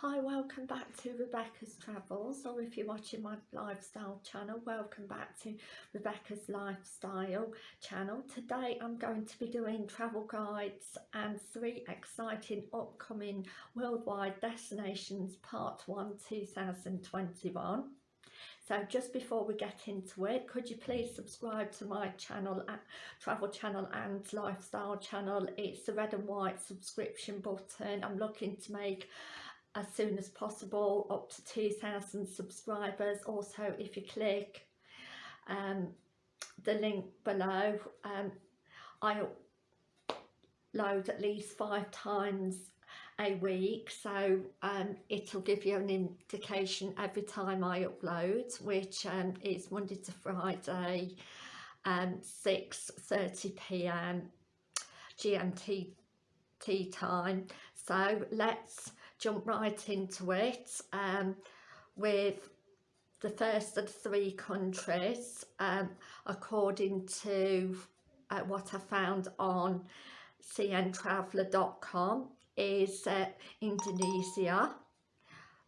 Hi, welcome back to Rebecca's Travels, or if you're watching my lifestyle channel, welcome back to Rebecca's Lifestyle channel. Today I'm going to be doing travel guides and three exciting upcoming worldwide destinations, part 1 2021. So just before we get into it, could you please subscribe to my channel, uh, travel channel and lifestyle channel. It's the red and white subscription button. I'm looking to make as soon as possible up to 2,000 subscribers. Also if you click um, the link below um, I load at least five times a week. So um, it'll give you an indication every time I upload which um, is Monday to Friday um, 6.30pm GMT time. So let's jump right into it um, with the first of three countries um, according to uh, what I found on cntraveller.com is uh, Indonesia,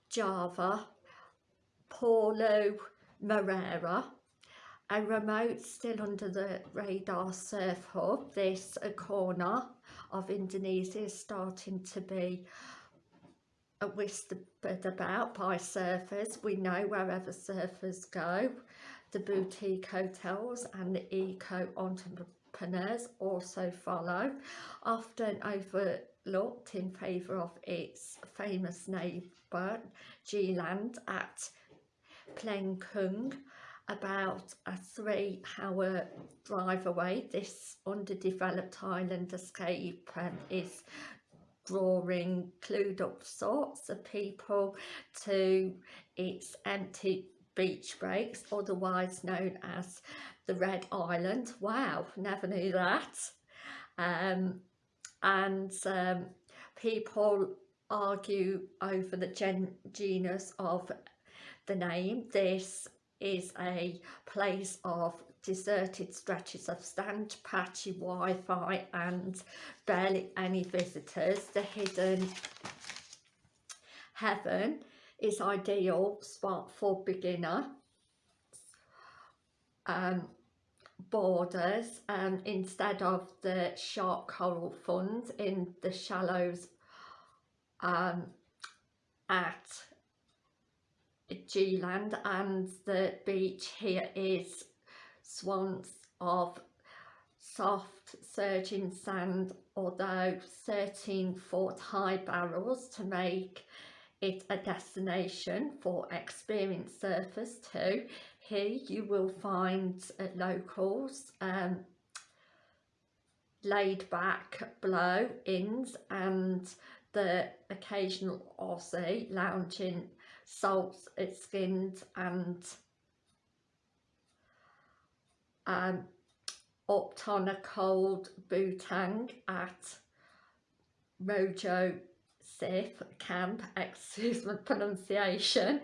Java, Pulau Merah, a remote still under the radar surf hub. This corner of Indonesia is starting to be Uh, whispered about by surfers. We know wherever surfers go, the boutique hotels and the eco entrepreneurs also follow, often overlooked in favour of its famous neighbour G-Land at Kung, about a three hour drive away. This underdeveloped island escape is drawing clued up sorts of people to its empty beach breaks, otherwise known as the Red Island. Wow, never knew that. Um, and um, people argue over the gen genus of the name. This is a place of deserted stretches of sand, patchy Wi-Fi and barely any visitors. The hidden heaven is ideal spot for beginner um, borders um, instead of the sharp coral funds in the shallows um, at G-Land and the beach here is swans of soft surging sand although 13 foot high barrels to make it a destination for experienced surfers too. Here you will find uh, locals um, laid back blow-ins and the occasional Aussie lounging salt skinned and um, upped on a cold butang at Mojo Sif camp, excuse my pronunciation,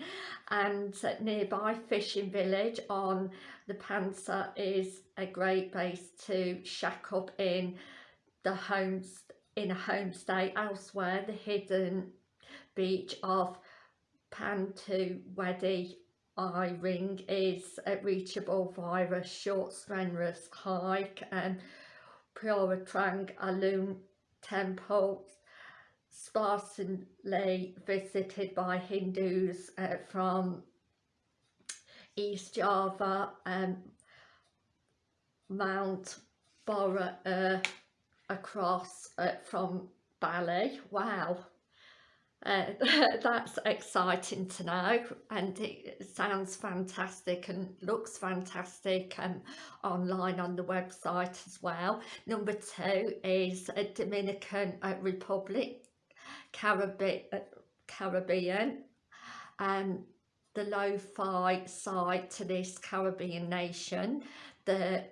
and nearby fishing village on the Pansa is a great base to shack up in the homes in a homestay elsewhere. The hidden beach of Pantu Wedi eye ring is reachable via a short strenuous hike and Puratrang Alun temple sparsely visited by Hindus uh, from East Java and Mount Bora uh, across uh, from Bali. Wow, uh, that's exciting to know and it sounds fantastic and looks fantastic um, online on the website as well. Number two is a Dominican uh, Republic, Caribbean, uh, Caribbean um, the lo-fi side to this Caribbean nation. The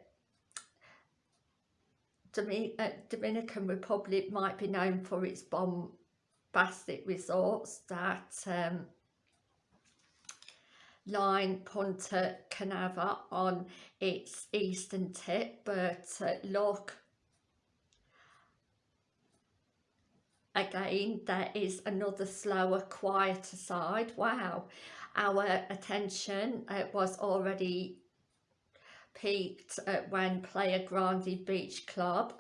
uh, Dominican Republic might be known for its bomb bombastic resorts that um, line Punta Canava on its eastern tip but uh, look again there is another slower quieter side. Wow our attention uh, was already peaked when Playa Grande Beach Club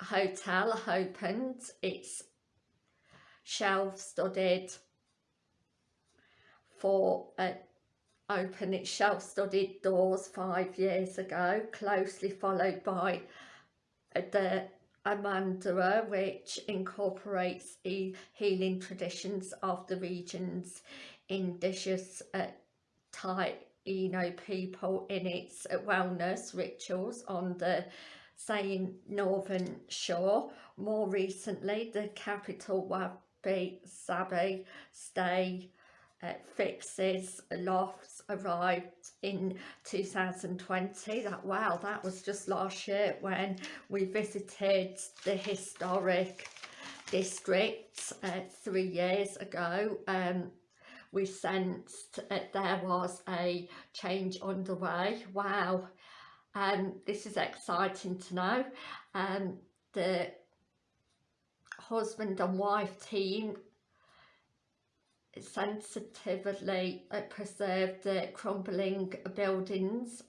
Hotel opened its shelf-studded for uh, open its shelf-studded doors five years ago closely followed by uh, the Amanera which incorporates the healing traditions of the region's indigenous uh, Taino people in its uh, wellness rituals on the same northern shore. More recently, the capital Wabi Sabi stay uh, fixes lofts arrived in 2020 that wow that was just last year when we visited the historic district uh, three years ago. Um, we sensed that there was a change underway. Wow. Um, this is exciting to know. Um, the husband and wife team sensitively uh, preserved the crumbling buildings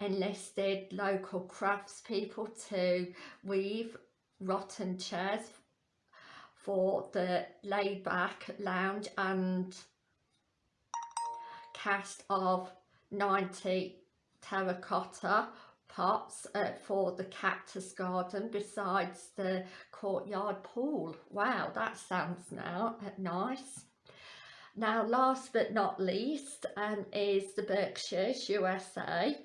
enlisted local craftspeople to weave rattan chairs for the laid-back lounge and cast of 90 terracotta pots uh, for the cactus garden besides the courtyard pool wow that sounds now uh, nice now last but not least um, is the Berkshires USA.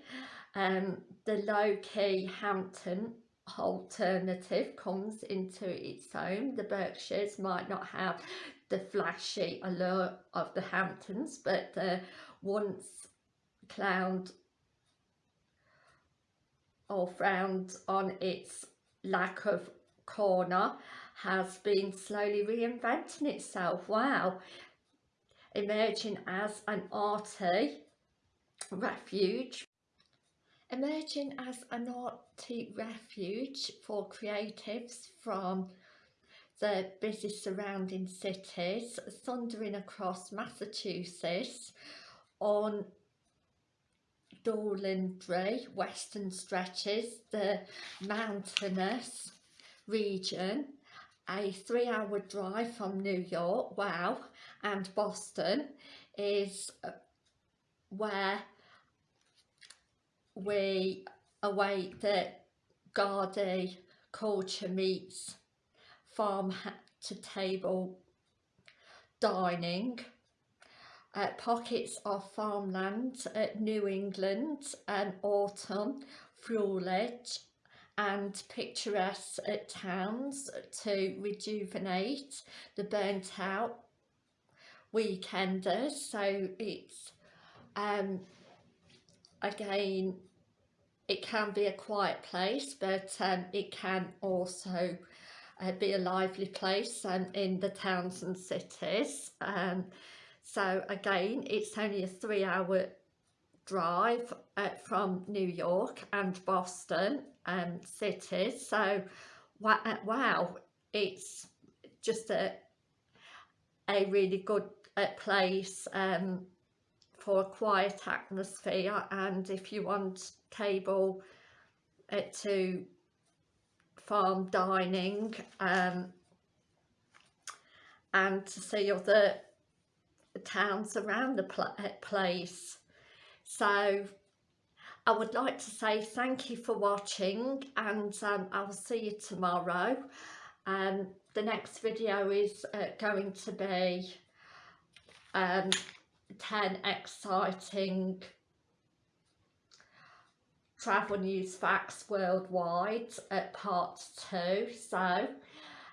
Um, the low-key Hampton alternative comes into its own. The Berkshires might not have the flashy allure of the Hamptons but the once clowned or frowned on its lack of corner has been slowly reinventing itself. Wow, emerging as an arty refuge emerging as an arty refuge for creatives from the busy surrounding cities thundering across Massachusetts on Dolandry western stretches the mountainous region a three hour drive from New York wow and Boston is uh, where we await the Gardaí culture meets farm to table dining uh, pockets of farmland at New England and autumn foliage and picturesque towns to rejuvenate the burnt out weekenders. So it's um again it can be a quiet place but um, it can also uh, be a lively place um, in the towns and cities. Um, so again it's only a three hour drive uh, from New York and Boston um, cities so wow it's just a a really good uh, place um, for a quiet atmosphere. And if you want table uh, to farm dining um, and to see other towns around the pl uh, place. So I would like to say thank you for watching and um, I will see you tomorrow. Um, the next video is uh, going to be um, 10 exciting travel news facts worldwide at part 2 so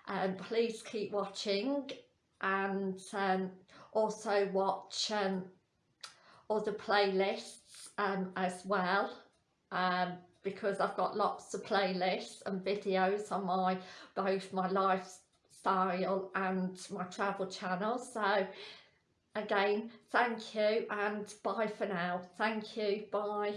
um, please keep watching and um, also watch um, other playlists um, as well um, because I've got lots of playlists and videos on my both my lifestyle and my travel channel. So again thank you and bye for now. Thank you. Bye